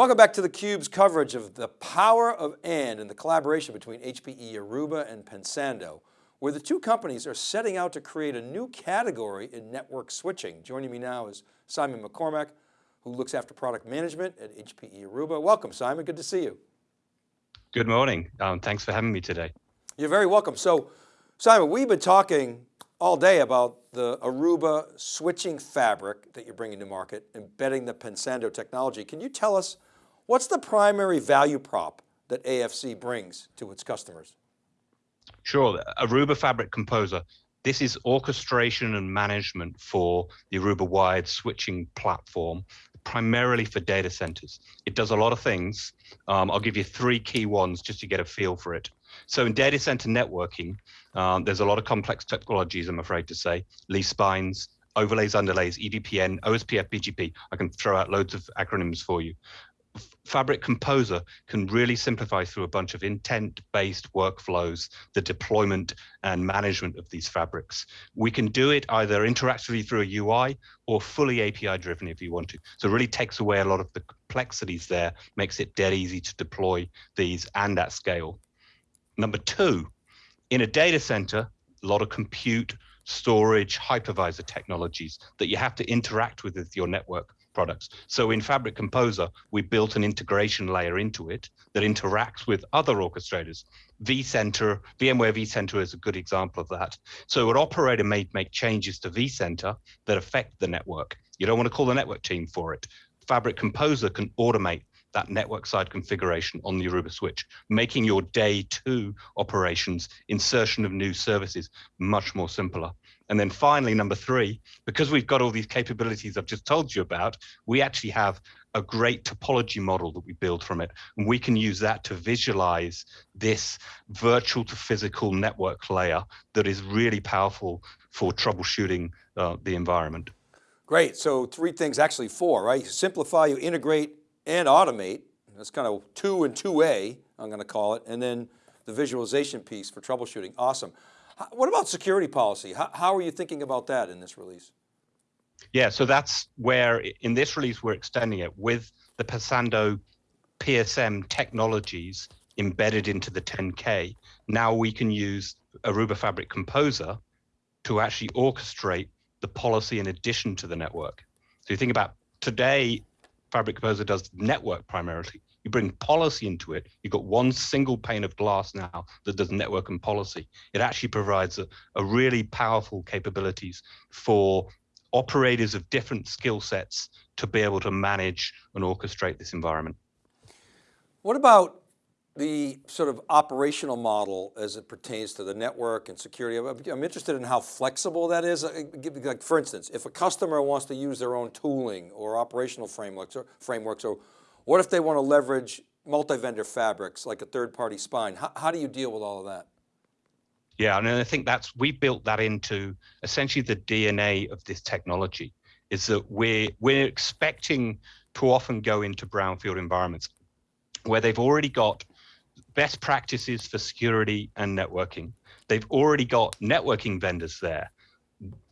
Welcome back to theCUBE's coverage of the power of AND and the collaboration between HPE Aruba and Pensando, where the two companies are setting out to create a new category in network switching. Joining me now is Simon McCormack, who looks after product management at HPE Aruba. Welcome Simon, good to see you. Good morning, um, thanks for having me today. You're very welcome. So Simon, we've been talking all day about the Aruba switching fabric that you're bringing to market, embedding the Pensando technology. Can you tell us what's the primary value prop that AFC brings to its customers? Sure, Aruba Fabric Composer. This is orchestration and management for the Aruba wired switching platform, primarily for data centers. It does a lot of things. Um, I'll give you three key ones just to get a feel for it. So in data center networking, um, there's a lot of complex technologies, I'm afraid to say, leaf spines, overlays, underlays, EVPN, OSPF, BGP. I can throw out loads of acronyms for you. Fabric Composer can really simplify through a bunch of intent-based workflows, the deployment and management of these fabrics. We can do it either interactively through a UI or fully API driven if you want to. So it really takes away a lot of the complexities there, makes it dead easy to deploy these and at scale. Number two, in a data center, a lot of compute, storage, hypervisor technologies that you have to interact with with your network products. So in Fabric Composer, we built an integration layer into it that interacts with other orchestrators. vCenter, VMware vCenter is a good example of that. So an operator may make changes to vCenter that affect the network. You don't want to call the network team for it. Fabric Composer can automate that network side configuration on the Aruba switch, making your day two operations, insertion of new services, much more simpler. And then finally, number three, because we've got all these capabilities I've just told you about, we actually have a great topology model that we build from it. And we can use that to visualize this virtual to physical network layer that is really powerful for troubleshooting uh, the environment. Great, so three things, actually four, right? Simplify, you integrate, and automate. That's kind of two and two A, I'm going to call it. And then the visualization piece for troubleshooting. Awesome. What about security policy? How, how are you thinking about that in this release? Yeah, so that's where in this release, we're extending it with the Pensando PSM technologies embedded into the 10K. Now we can use Aruba Fabric Composer to actually orchestrate the policy in addition to the network. So you think about today, Fabric Composer does network primarily. You bring policy into it. You've got one single pane of glass now that does network and policy. It actually provides a, a really powerful capabilities for operators of different skill sets to be able to manage and orchestrate this environment. What about the sort of operational model as it pertains to the network and security. I'm interested in how flexible that is. Uh, like for instance, if a customer wants to use their own tooling or operational frameworks or frameworks, or what if they want to leverage multi-vendor fabrics like a third-party spine? How, how do you deal with all of that? Yeah, and I think that's, we built that into essentially the DNA of this technology is that we're, we're expecting to often go into brownfield environments where they've already got best practices for security and networking. They've already got networking vendors there.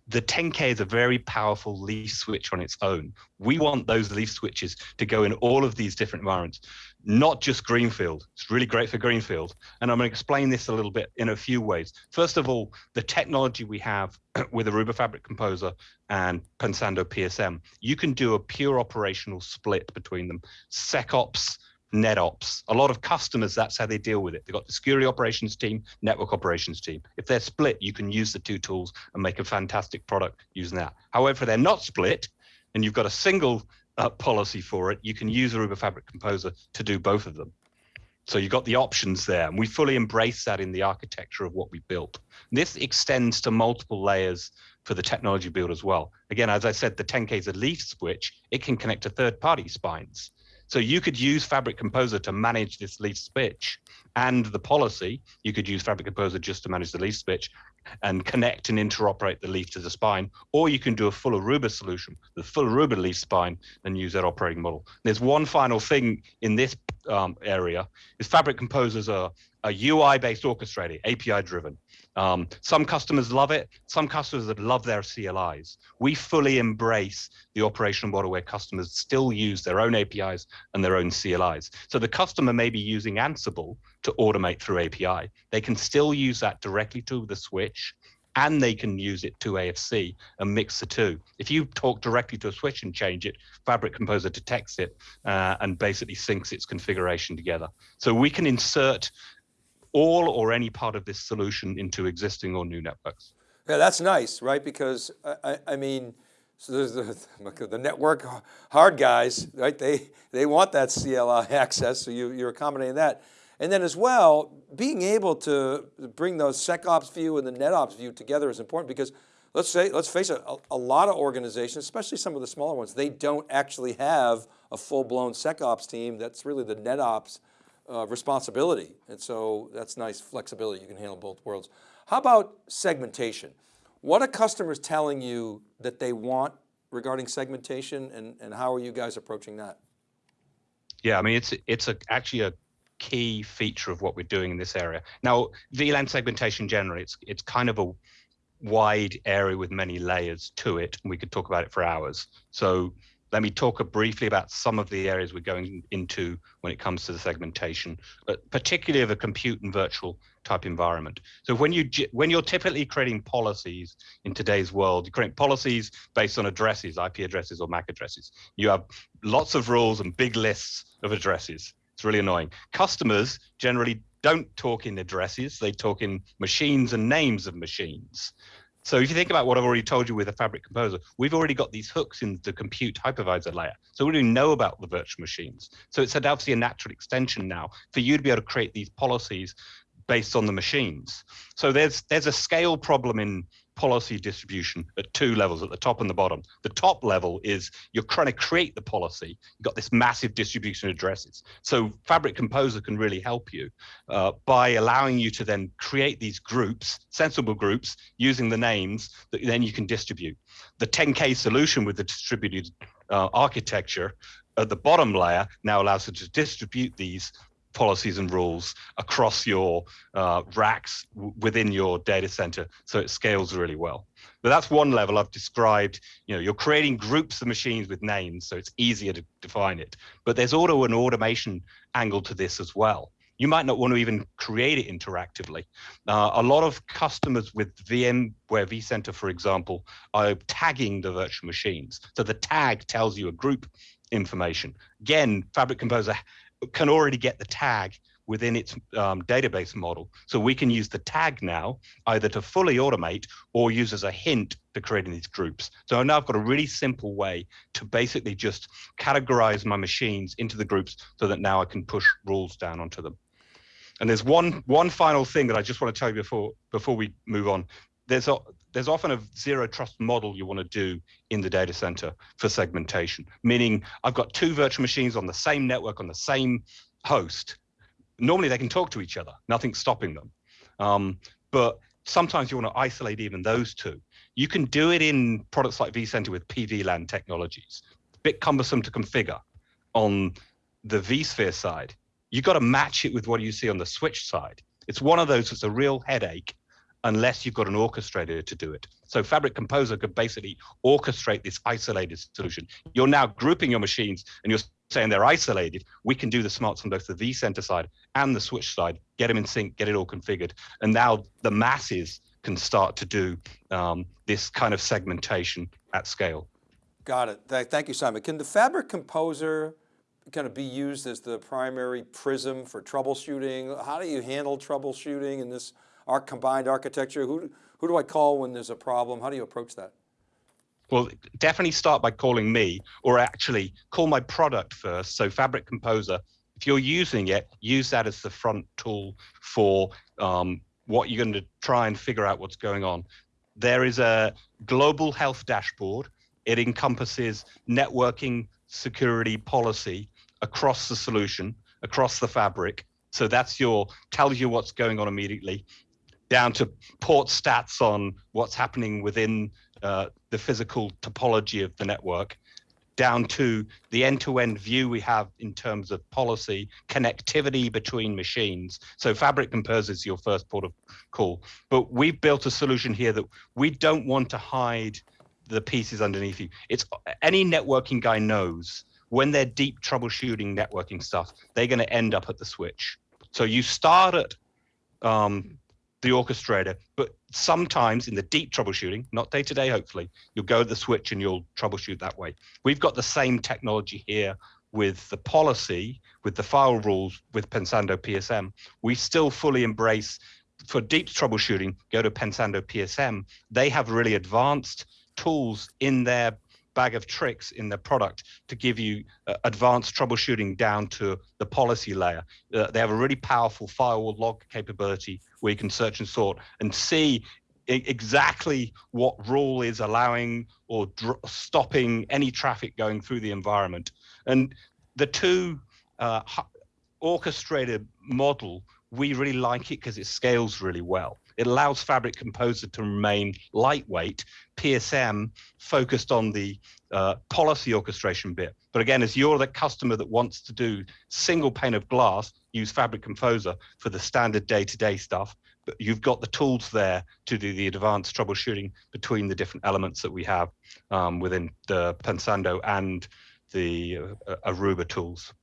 The 10K is a very powerful leaf switch on its own. We want those leaf switches to go in all of these different environments, not just Greenfield. It's really great for Greenfield. And I'm going to explain this a little bit in a few ways. First of all, the technology we have with Aruba Fabric Composer and Pensando PSM, you can do a pure operational split between them. SecOps, NetOps. A lot of customers, that's how they deal with it. They've got the security operations team, network operations team. If they're split, you can use the two tools and make a fantastic product using that. However, they're not split and you've got a single uh, policy for it, you can use Aruba Fabric Composer to do both of them. So you've got the options there, and we fully embrace that in the architecture of what we built. This extends to multiple layers for the technology build as well. Again, as I said, the 10K is a leaf switch. It can connect to third-party spines. So you could use Fabric Composer to manage this leaf switch and the policy. You could use Fabric Composer just to manage the leaf switch and connect and interoperate the leaf to the spine, or you can do a full Aruba solution, the full Aruba leaf spine, and use that operating model. There's one final thing in this um, area is Fabric Composer's a, a UI-based orchestrator, API-driven. Um, some customers love it. Some customers that love their CLIs. We fully embrace the operational model where customers still use their own APIs and their own CLIs. So the customer may be using Ansible to automate through API. They can still use that directly to the switch and they can use it to AFC and mix the two. If you talk directly to a switch and change it, Fabric Composer detects it uh, and basically syncs its configuration together. So we can insert all or any part of this solution into existing or new networks. Yeah, that's nice, right? Because I, I mean, so there's the, the network hard guys, right? They, they want that CLI access, so you, you're accommodating that. And then as well, being able to bring those SecOps view and the NetOps view together is important because let's say, let's face it, a, a, lot of organizations, especially some of the smaller ones, they don't actually have a full blown SecOps team. That's really the NetOps uh, responsibility. And so that's nice flexibility. You can handle both worlds. How about segmentation? What are customers telling you that they want regarding segmentation and, and how are you guys approaching that? Yeah, I mean, it's, it's a, actually a key feature of what we're doing in this area. Now, VLAN segmentation generally, it's it's kind of a wide area with many layers to it, and we could talk about it for hours. So let me talk briefly about some of the areas we're going into when it comes to the segmentation, particularly of a compute and virtual type environment. So when you when you're typically creating policies in today's world, you create policies based on addresses, IP addresses or MAC addresses. You have lots of rules and big lists of addresses. It's really annoying. Customers generally don't talk in addresses, they talk in machines and names of machines. So if you think about what I've already told you with a Fabric Composer, we've already got these hooks in the compute hypervisor layer. So we already know about the virtual machines. So it's obviously a natural extension now for you to be able to create these policies based on the machines. So there's there's a scale problem in policy distribution at two levels, at the top and the bottom. The top level is you're trying to create the policy. You've got this massive distribution of addresses. So Fabric Composer can really help you uh, by allowing you to then create these groups, sensible groups, using the names that then you can distribute. The 10K solution with the distributed uh, architecture at the bottom layer now allows you to distribute these policies and rules across your uh, racks within your data center so it scales really well. But that's one level I've described, you know, you're creating groups of machines with names so it's easier to define it. But there's also an automation angle to this as well. You might not want to even create it interactively. Uh, a lot of customers with VMware vCenter, for example, are tagging the virtual machines. So the tag tells you a group information. Again, Fabric Composer can already get the tag within its um, database model. So we can use the tag now either to fully automate or use as a hint to creating these groups. So now I've got a really simple way to basically just categorize my machines into the groups so that now I can push rules down onto them. And there's one one final thing that I just want to tell you before before we move on. There's a, there's often a zero trust model you want to do in the data center for segmentation, meaning I've got two virtual machines on the same network on the same host. Normally they can talk to each other, nothing's stopping them. Um, but sometimes you want to isolate even those two. You can do it in products like vCenter with PVLAN technologies. a bit cumbersome to configure on the vSphere side. You've got to match it with what you see on the switch side. It's one of those that's a real headache unless you've got an orchestrator to do it. So Fabric Composer could basically orchestrate this isolated solution. You're now grouping your machines and you're saying they're isolated. We can do the smarts on both the vCenter side and the switch side, get them in sync, get it all configured. And now the masses can start to do um, this kind of segmentation at scale. Got it. Thank you, Simon. Can the Fabric Composer kind of be used as the primary prism for troubleshooting? How do you handle troubleshooting in this our combined architecture? Who, who do I call when there's a problem? How do you approach that? Well, definitely start by calling me or actually call my product first. So Fabric Composer, if you're using it, use that as the front tool for um, what you're going to try and figure out what's going on. There is a global health dashboard. It encompasses networking, security, policy across the solution, across the fabric. So that's your tells you what's going on immediately down to port stats on what's happening within uh, the physical topology of the network. down to the end-to-end view we have in terms of policy, connectivity between machines. So Fabric Composer is your first port of call. But we've built a solution here that we don't want to hide the pieces underneath you. It's any networking guy knows when they're deep troubleshooting networking stuff, they're going to end up at the switch. So you start at um, the orchestrator, but sometimes in the deep troubleshooting, not day to day, hopefully, you'll go to the switch and you'll troubleshoot that way. We've got the same technology here with the policy, with the file rules, with Pensando PSM. We still fully embrace for deep troubleshooting, go to Pensando PSM. They have really advanced tools in their bag of tricks in the product to give you uh, advanced troubleshooting down to the policy layer. Uh, they have a really powerful firewall log capability where you can search and sort and see exactly what rule is allowing or stopping any traffic going through the environment. And the two uh, orchestrated model, we really like it because it scales really well. It allows Fabric Composer to remain lightweight, PSM focused on the uh, policy orchestration bit. But again, as you're the customer that wants to do single pane of glass, use Fabric Composer for the standard day-to-day -day stuff, but you've got the tools there to do the advanced troubleshooting between the different elements that we have um, within the Pensando and the uh, Aruba tools.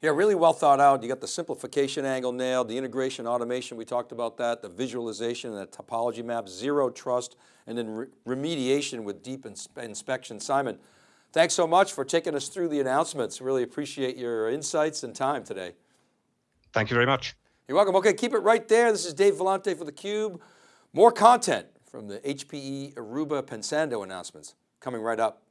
Yeah, really well thought out. You got the simplification angle nailed, the integration automation, we talked about that, the visualization and the topology map, zero trust, and then re remediation with deep ins inspection. Simon, thanks so much for taking us through the announcements. Really appreciate your insights and time today. Thank you very much. You're welcome. Okay, keep it right there. This is Dave Vellante for theCUBE. More content from the HPE Aruba Pensando announcements coming right up.